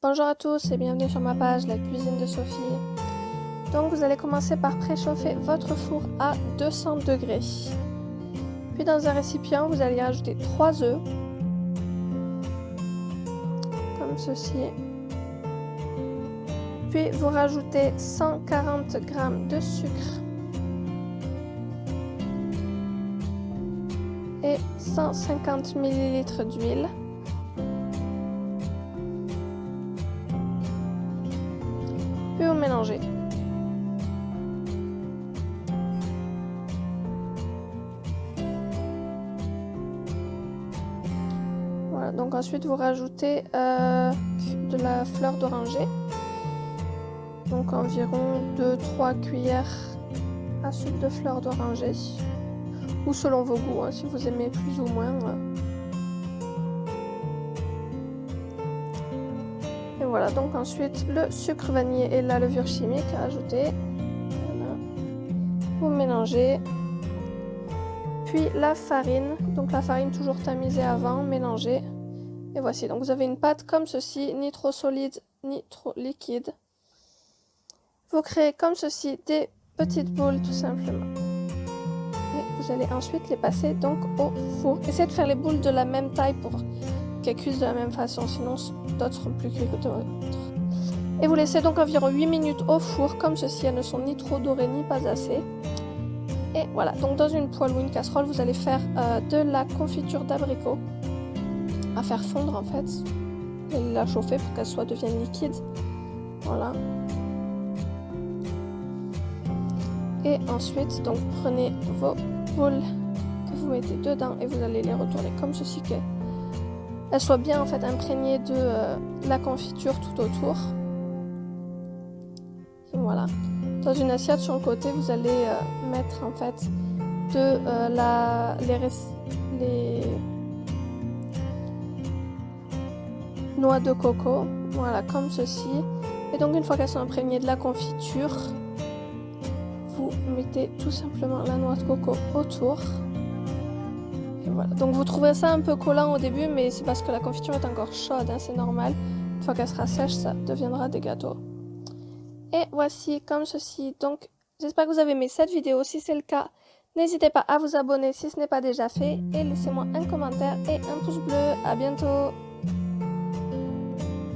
Bonjour à tous et bienvenue sur ma page La cuisine de Sophie. Donc vous allez commencer par préchauffer votre four à 200 degrés. Puis dans un récipient, vous allez ajouter 3 œufs. Comme ceci. Puis vous rajoutez 140 g de sucre. Et 150 ml d'huile. Voilà, donc ensuite vous rajoutez euh, de la fleur d'oranger. Donc environ 2-3 cuillères à soupe de fleur d'oranger. Ou selon vos goûts, hein, si vous aimez plus ou moins. Euh. Voilà, donc ensuite le sucre vanillé et la levure chimique à ajouter. Vous mélangez. Puis la farine, donc la farine toujours tamisée avant, mélangée. Et voici, donc vous avez une pâte comme ceci, ni trop solide, ni trop liquide. Vous créez comme ceci des petites boules tout simplement. Et vous allez ensuite les passer donc au four. Essayez de faire les boules de la même taille pour cuisent de la même façon, sinon d'autres plus que d'autres. Et vous laissez donc environ 8 minutes au four, comme ceci, elles ne sont ni trop dorées ni pas assez. Et voilà, donc dans une poêle ou une casserole, vous allez faire euh, de la confiture d'abricot à faire fondre en fait. Et la chauffer pour qu'elle soit devienne liquide. Voilà. Et ensuite, donc prenez vos boules que vous mettez dedans et vous allez les retourner comme ceci que elle soit bien en fait imprégnée de euh, la confiture tout autour. voilà. Dans une assiette sur le côté, vous allez euh, mettre en fait de euh, la les, les noix de coco, voilà comme ceci. Et donc une fois qu'elles sont imprégnées de la confiture, vous mettez tout simplement la noix de coco autour. Donc vous trouvez ça un peu collant au début, mais c'est parce que la confiture est encore chaude, hein, c'est normal. Une fois qu'elle sera sèche, ça deviendra des gâteaux. Et voici comme ceci. Donc j'espère que vous avez aimé cette vidéo. Si c'est le cas, n'hésitez pas à vous abonner si ce n'est pas déjà fait. Et laissez-moi un commentaire et un pouce bleu. À bientôt